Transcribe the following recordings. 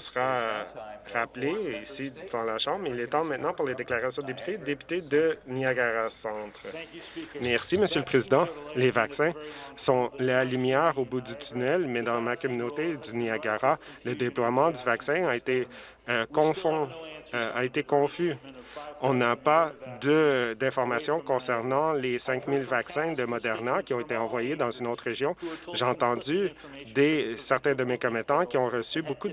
sera rappelé ici devant la Chambre. Il est temps maintenant pour les déclarations de députés. Député de Niagara Centre. Merci, Monsieur le Président. Les vaccins sont la lumière au bout du tunnel, mais dans ma communauté du Niagara, le déploiement du vaccin a été euh, confond, euh, a été confus. On n'a pas d'informations concernant les 5 000 vaccins de Moderna qui ont été envoyés dans une autre région. J'ai entendu des, certains de mes commettants qui ont reçu beaucoup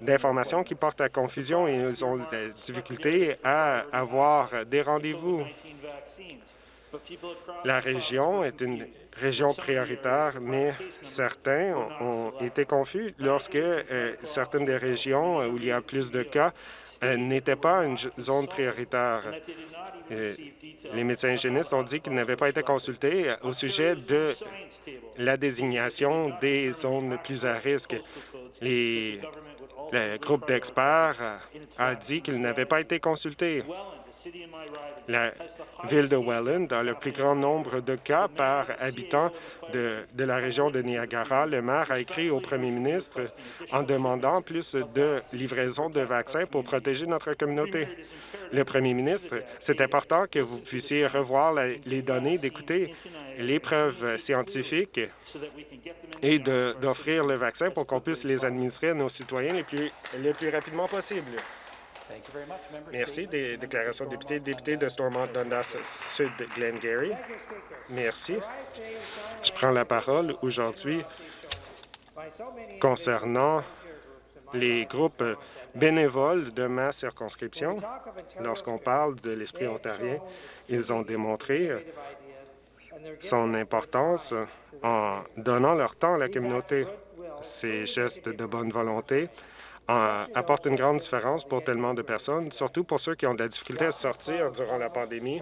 d'informations qui portent à confusion et ils ont des difficultés à avoir des rendez-vous. La région est une région prioritaire, mais certains ont été confus lorsque euh, certaines des régions où il y a plus de cas euh, n'était pas une zone prioritaire. Euh, les médecins hygiénistes ont dit qu'ils n'avaient pas été consultés au sujet de la désignation des zones plus à risque. Le groupe d'experts a dit qu'ils n'avaient pas été consultés. La ville de Welland a le plus grand nombre de cas par habitant de, la région de Niagara. Le maire a écrit au premier ministre en demandant plus de livraison de vaccins pour protéger notre communauté. Le premier ministre, c'est important que vous puissiez revoir les données, d'écouter les preuves scientifiques et d'offrir le vaccin pour qu'on puisse les administrer à nos citoyens le plus rapidement possible. Merci. Des déclarations de députés. Député de Stormont Dundas Sud Glengarry. Merci. Je prends la parole aujourd'hui concernant les groupes bénévoles de ma circonscription. Lorsqu'on parle de l'esprit ontarien, ils ont démontré son importance en donnant leur temps à la communauté. Ces gestes de bonne volonté apporte une grande différence pour tellement de personnes, surtout pour ceux qui ont de la difficulté à sortir durant la pandémie.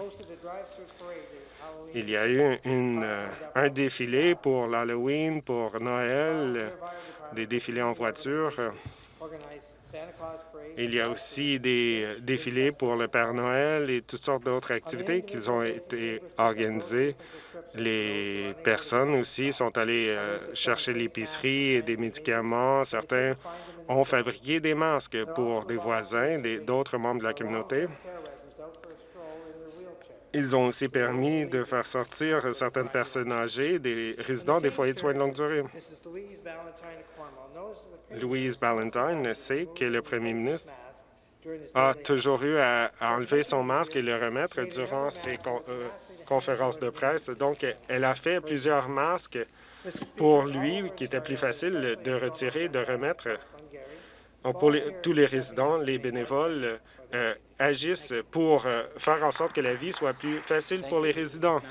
Il y a eu euh, un défilé pour l'Halloween, pour Noël, des défilés en voiture. Il y a aussi des défilés pour le Père Noël et toutes sortes d'autres activités qui ont été organisées. Les personnes aussi sont allées euh, chercher l'épicerie et des médicaments. Certains ont fabriqué des masques pour des voisins, d'autres membres de la communauté. Ils ont aussi permis de faire sortir certaines personnes âgées, des résidents des foyers de soins de longue durée. Louise Ballantyne sait que le premier ministre a toujours eu à enlever son masque et le remettre durant ses euh, conférences de presse. Donc, elle a fait plusieurs masques pour lui, qui était plus facile de retirer, de remettre pour tous les résidents, les bénévoles euh, agissent pour euh, faire en sorte que la vie soit plus facile pour les résidents.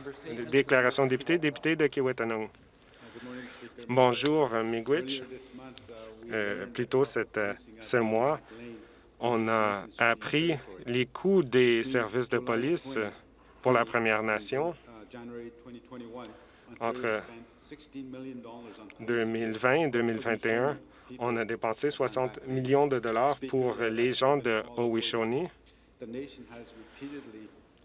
Déclaration de député, député de Kiwetanong. Bonjour, Miigwech. Euh, plus tôt ce mois, on a appris les coûts des services de police pour la Première Nation entre 2020 et 2021 on a dépensé 60 millions de dollars pour les gens de Owishoni.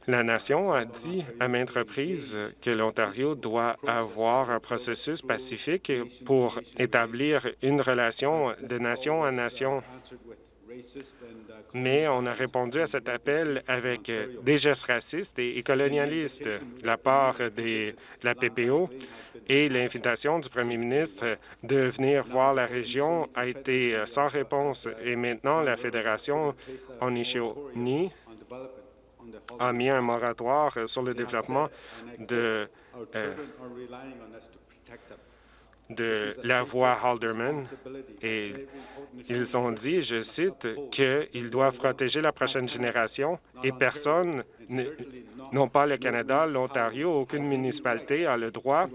La Nation a dit à maintes reprises que l'Ontario doit avoir un processus pacifique pour établir une relation de nation à nation. Mais on a répondu à cet appel avec des gestes racistes et colonialistes. La part de la PPO et l'invitation du premier ministre de venir voir la région a été euh, sans réponse. Et maintenant, la Fédération Onishioni a mis un moratoire sur le développement de, euh, de la voie Halderman. et ils ont dit, je cite, qu'ils doivent protéger la prochaine génération et personne non pas le Canada, l'Ontario, aucune municipalité a le droit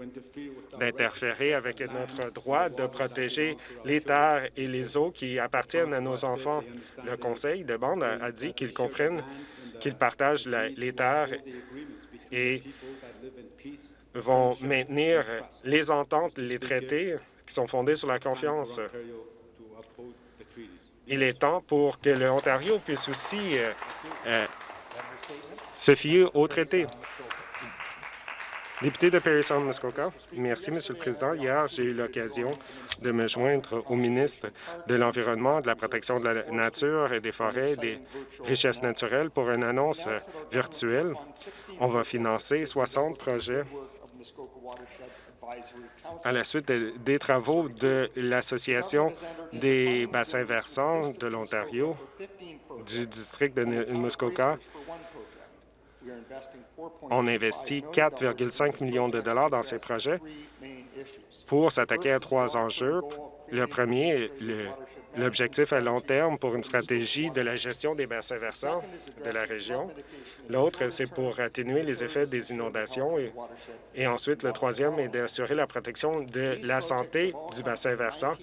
d'interférer avec notre droit de protéger les terres et les eaux qui appartiennent à nos enfants. Le Conseil de bande a, dit qu'ils comprennent qu'ils partagent les terres et vont maintenir les ententes, les traités qui sont fondés sur la confiance. Il est temps pour que l'Ontario puisse aussi euh, euh, se fier au traité. Député de Perry Muskoka. Merci, Monsieur le Président. Hier, j'ai eu l'occasion de me joindre au ministre de l'Environnement, de la protection de la nature et des forêts, des richesses naturelles pour une annonce virtuelle. On va financer 60 projets à la suite des travaux de l'Association des bassins versants de l'Ontario, du district de Muskoka, on investit 4,5 millions de dollars dans ces projets pour s'attaquer à trois enjeux. Le premier, l'objectif à long terme pour une stratégie de la gestion des bassins versants de la région. L'autre, c'est pour atténuer les effets des inondations. Et, ensuite, le troisième est d'assurer la protection de la santé du bassin versant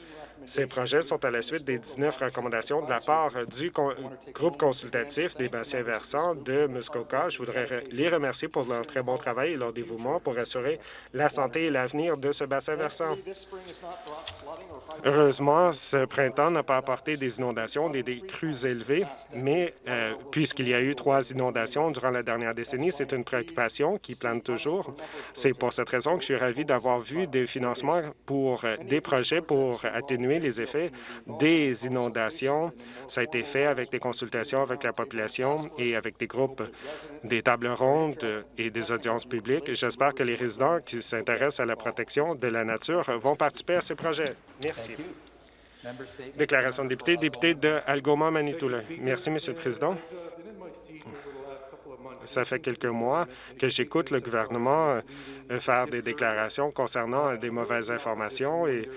ces projets sont à la suite des 19 recommandations de la part du groupe consultatif des bassins versants de Muskoka. Je voudrais les remercier pour leur très bon travail et leur dévouement pour assurer la santé et l'avenir de ce bassin versant. Heureusement, ce printemps n'a pas apporté des inondations, des, crues élevées, mais euh, puisqu'il y a eu trois inondations durant la dernière décennie, c'est une préoccupation qui plane toujours. C'est pour cette raison que je suis ravi d'avoir vu des financements pour euh, des projets pour atténuer les effets des inondations. Ça a été fait avec des consultations avec la population et avec des groupes, des tables rondes et des audiences publiques. J'espère que les résidents qui s'intéressent à la protection de la nature vont participer à ces projets. Merci. Déclaration de député, député de Algoma, Manitoula. Merci, Monsieur le Président. Ça fait quelques mois que j'écoute le gouvernement euh, faire des déclarations concernant des mauvaises informations et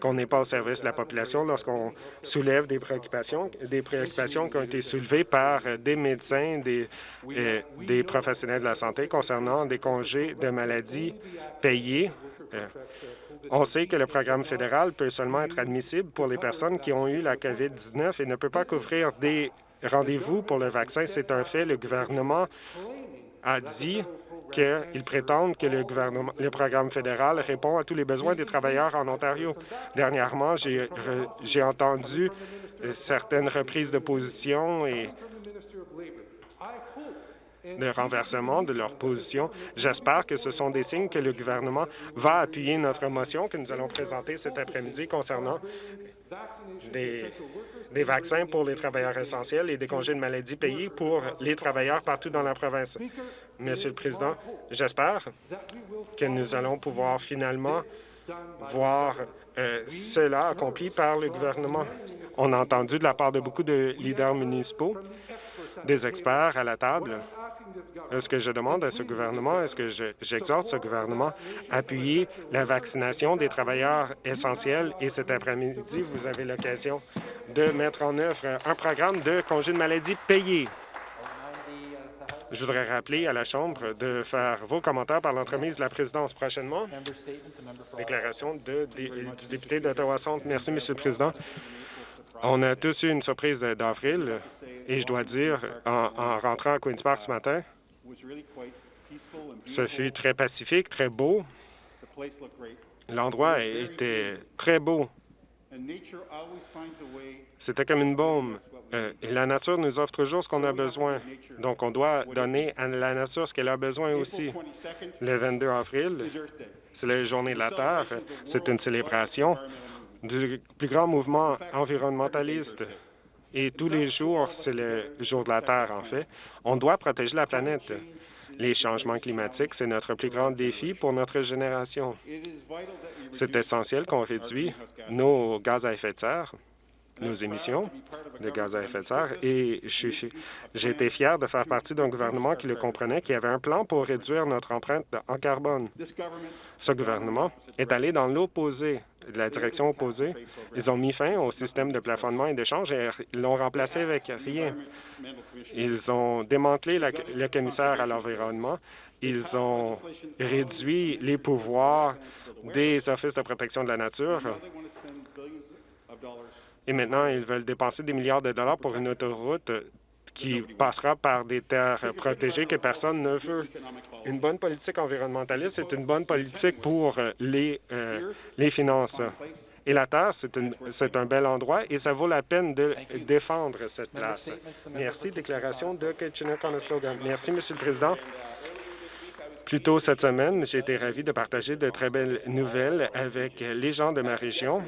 qu'on n'est pas au service de la population lorsqu'on soulève des préoccupations, des préoccupations qui ont été soulevées par des médecins, des, euh, des professionnels de la santé concernant des congés de maladie payés. Euh, on sait que le programme fédéral peut seulement être admissible pour les personnes qui ont eu la COVID-19 et ne peut pas couvrir des rendez-vous pour le vaccin. C'est un fait. Le gouvernement a dit qu'ils prétendent que le, gouvernement, le programme fédéral répond à tous les besoins des travailleurs en Ontario. Dernièrement, j'ai entendu certaines reprises de position et de renversement de leur position. J'espère que ce sont des signes que le gouvernement va appuyer notre motion que nous allons présenter cet après-midi concernant des, des, vaccins pour les travailleurs essentiels et des congés de maladie payés pour les travailleurs partout dans la province. Monsieur le Président, j'espère que nous allons pouvoir finalement voir euh, cela accompli par le gouvernement. On a entendu de la part de beaucoup de leaders municipaux, des experts à la table, est-ce que je demande à ce gouvernement, est-ce que j'exhorte ce gouvernement à appuyer la vaccination des travailleurs essentiels? Et cet après-midi, vous avez l'occasion de mettre en œuvre un programme de congé de maladie payé. Je voudrais rappeler à la Chambre de faire vos commentaires par l'entremise de la présidence prochainement. Déclaration de, du député d'Ottawa-Centre. Merci, Monsieur le Président. On a tous eu une surprise d'avril et je dois dire, en, rentrant à Queen's Park ce matin, ce fut très pacifique, très beau. L'endroit était très beau. C'était comme une bombe. Euh, la nature nous offre toujours ce qu'on a besoin. Donc, on doit donner à la nature ce qu'elle a besoin aussi. Le 22 avril, c'est la Journée de la Terre. C'est une célébration du plus grand mouvement environnementaliste. Et tous les jours, c'est le jour de la Terre, en fait. On doit protéger la planète. Les changements climatiques, c'est notre plus grand défi pour notre génération. C'est essentiel qu'on réduise nos gaz à effet de serre nos émissions de gaz à effet de serre et j'ai été fier de faire partie d'un gouvernement qui le comprenait, qui avait un plan pour réduire notre empreinte en carbone. Ce gouvernement est allé dans l'opposé, la direction opposée. Ils ont mis fin au système de plafonnement et d'échange et l'ont remplacé avec rien. Ils ont démantelé le commissaire à l'environnement. Ils ont réduit les pouvoirs des offices de protection de la nature et maintenant, ils veulent dépenser des milliards de dollars pour une autoroute qui passera par des terres protégées que personne ne veut. Une bonne politique environnementaliste, c'est une bonne politique pour les, euh, les finances. Et la Terre, c'est un bel endroit et ça vaut la peine de défendre cette place. Merci. Déclaration de Kitchener-Conestoga. Merci, Monsieur le Président. Plus tôt cette semaine, j'ai été ravi de partager de très belles nouvelles avec les gens de ma région.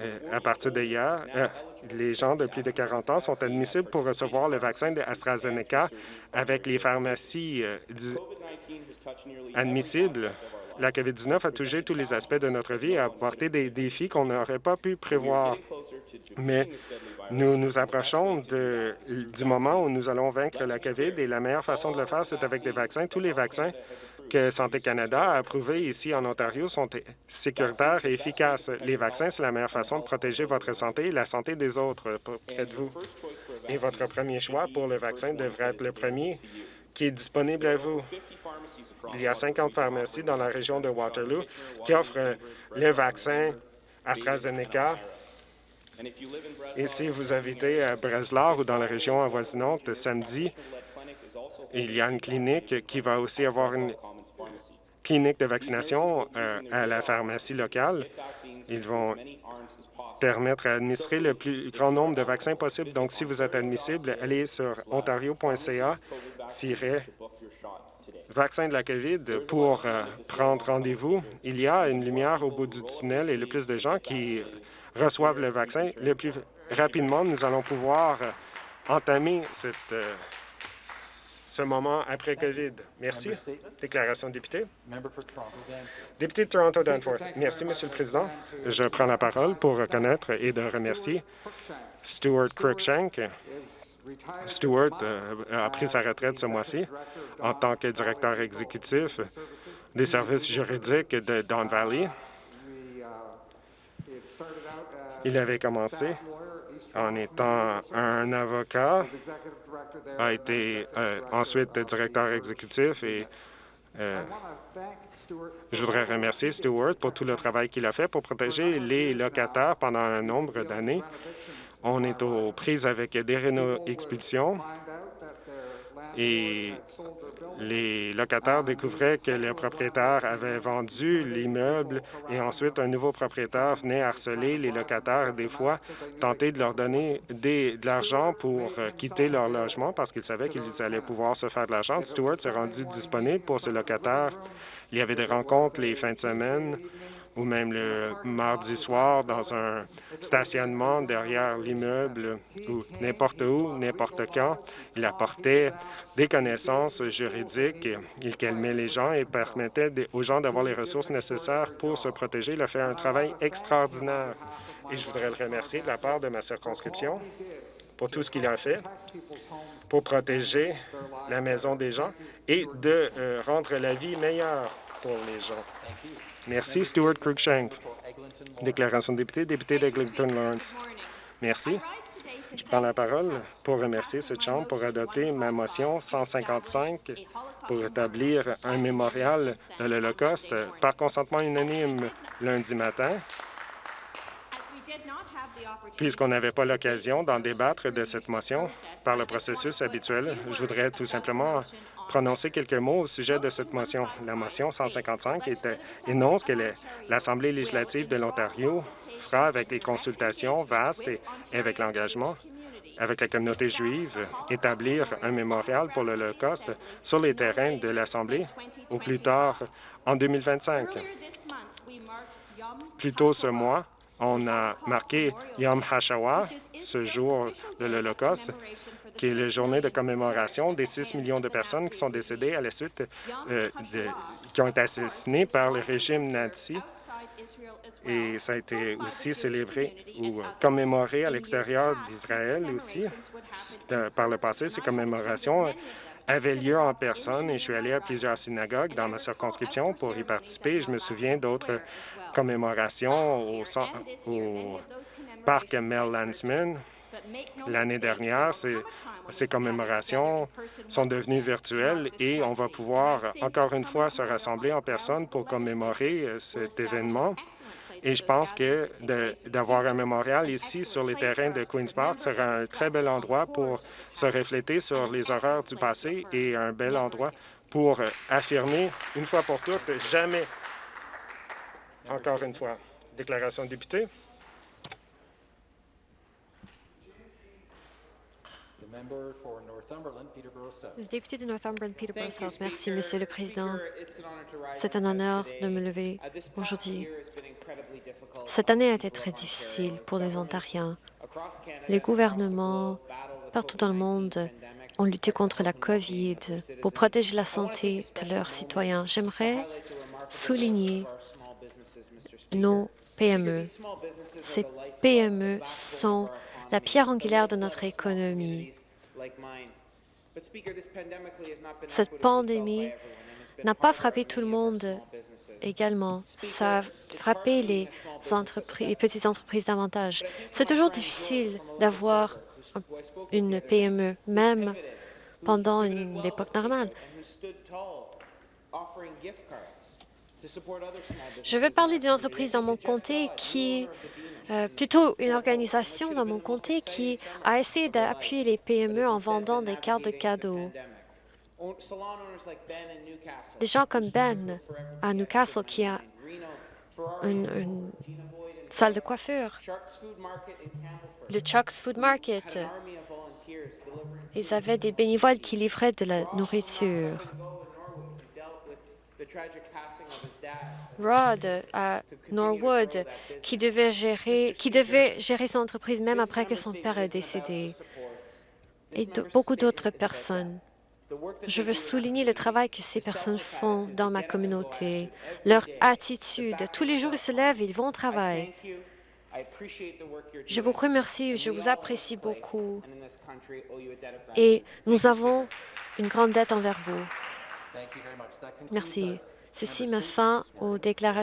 Euh, à partir d'hier, euh, les gens de plus de 40 ans sont admissibles pour recevoir le vaccin de AstraZeneca avec les pharmacies euh, admissibles. La COVID-19 a touché tous les aspects de notre vie et a apporté des défis qu'on n'aurait pas pu prévoir. Mais nous nous approchons du moment où nous allons vaincre la COVID et la meilleure façon de le faire, c'est avec des vaccins. Tous les vaccins que Santé Canada a approuvés ici en Ontario sont sécuritaires et efficaces. Les vaccins, c'est la meilleure façon de protéger votre santé et la santé des autres près de vous. Et votre premier choix pour le vaccin devrait être le premier qui est disponible à vous. Il y a 50 pharmacies dans la région de Waterloo qui offrent le vaccin AstraZeneca. Et si vous habitez à Breslau ou dans la région avoisinante, samedi, il y a une clinique qui va aussi avoir une clinique de vaccination euh, à la pharmacie locale. Ils vont permettre d'administrer le plus grand nombre de vaccins possible. Donc, si vous êtes admissible, allez sur ontario.ca vaccin de la COVID pour euh, prendre rendez-vous. Il y a une lumière au bout du tunnel et le plus de gens qui reçoivent le vaccin, le plus rapidement, nous allons pouvoir euh, entamer cette, ce moment après COVID. Merci. Déclaration de député. Député de Toronto-Danforth. Merci, Monsieur le Président. Je prends la parole pour reconnaître et de remercier Stuart Cruikshank Stewart euh, a pris sa retraite ce mois-ci en tant que directeur exécutif des services juridiques de Don Valley. Il avait commencé en étant un avocat, a été euh, ensuite directeur exécutif et euh, je voudrais remercier Stewart pour tout le travail qu'il a fait pour protéger les locataires pendant un nombre d'années. On est aux prises avec des réno-expulsions et les locataires découvraient que le propriétaire avait vendu l'immeuble et ensuite un nouveau propriétaire venait harceler les locataires, des fois tenter de leur donner de l'argent pour quitter leur logement parce qu'ils savaient qu'ils allaient pouvoir se faire de l'argent. Stewart s'est rendu disponible pour ces locataires. Il y avait des rencontres les fins de semaine ou même le mardi soir dans un stationnement derrière l'immeuble ou n'importe où, n'importe quand. Il apportait des connaissances juridiques, il calmait les gens et permettait aux gens d'avoir les ressources nécessaires pour se protéger. Il a fait un travail extraordinaire et je voudrais le remercier de la part de ma circonscription pour tout ce qu'il a fait pour protéger la maison des gens et de euh, rendre la vie meilleure pour les gens. Merci, Stuart Cruikshank. Déclaration de député, député d'Eglinton Lawrence. Merci. Je prends la parole pour remercier cette Chambre pour adopter ma motion 155 pour établir un mémorial de l'Holocauste par consentement unanime lundi matin. Puisqu'on n'avait pas l'occasion d'en débattre de cette motion par le processus habituel, je voudrais tout simplement prononcer quelques mots au sujet de cette motion. La motion 155 énonce que l'Assemblée législative de l'Ontario fera avec les consultations vastes et avec l'engagement avec la communauté juive, établir un mémorial pour l'Holocauste sur les terrains de l'Assemblée au plus tard en 2025. Plus tôt ce mois, on a marqué Yom HaShawa, ce jour de l'Holocauste, qui est la journée de commémoration des 6 millions de personnes qui sont décédées à la suite euh, de, qui ont été assassinées par le régime nazi. Et ça a été aussi célébré ou commémoré à l'extérieur d'Israël aussi. Par le passé, ces commémorations avaient lieu en personne et je suis allé à plusieurs synagogues dans ma circonscription pour y participer. Je me souviens d'autres commémorations au, parc Mel Landsman L'année dernière, ces, commémorations sont devenues virtuelles et on va pouvoir encore une fois se rassembler en personne pour commémorer cet événement. Et je pense que d'avoir un mémorial ici sur les terrains de Queen's Park sera un très bel endroit pour se refléter sur les horreurs du passé et un bel endroit pour affirmer une fois pour toutes, jamais, encore une fois, déclaration de député. Le député de Northumberland, Peterborough South. Merci, Monsieur le Président. C'est un honneur de me lever aujourd'hui. Cette année a été très difficile pour les Ontariens. Les gouvernements partout dans le monde ont lutté contre la COVID pour protéger la santé de leurs citoyens. J'aimerais souligner nos PME. Ces PME sont la pierre angulaire de notre économie. Cette pandémie n'a pas frappé tout le monde également. Ça a frappé les, entreprises, les petites entreprises davantage. C'est toujours difficile d'avoir une PME, même pendant une époque normale. Je veux parler d'une entreprise dans mon comté qui, euh, plutôt une organisation dans mon comté qui a essayé d'appuyer les PME en vendant des cartes de cadeaux. Des gens comme Ben à Newcastle qui a une, salle de coiffure, le Chuck's Food Market. Ils avaient des bénévoles qui livraient de la nourriture. Rod à Norwood, qui devait gérer, qui devait gérer son entreprise même après que son père est décédé, et beaucoup d'autres personnes. Je veux souligner le travail que ces personnes font dans ma communauté, leur attitude. Tous les jours, ils se lèvent et ils vont au travail. Je vous remercie, je vous apprécie beaucoup et nous avons une grande dette envers vous. Merci. Ceci met fin aux déclarations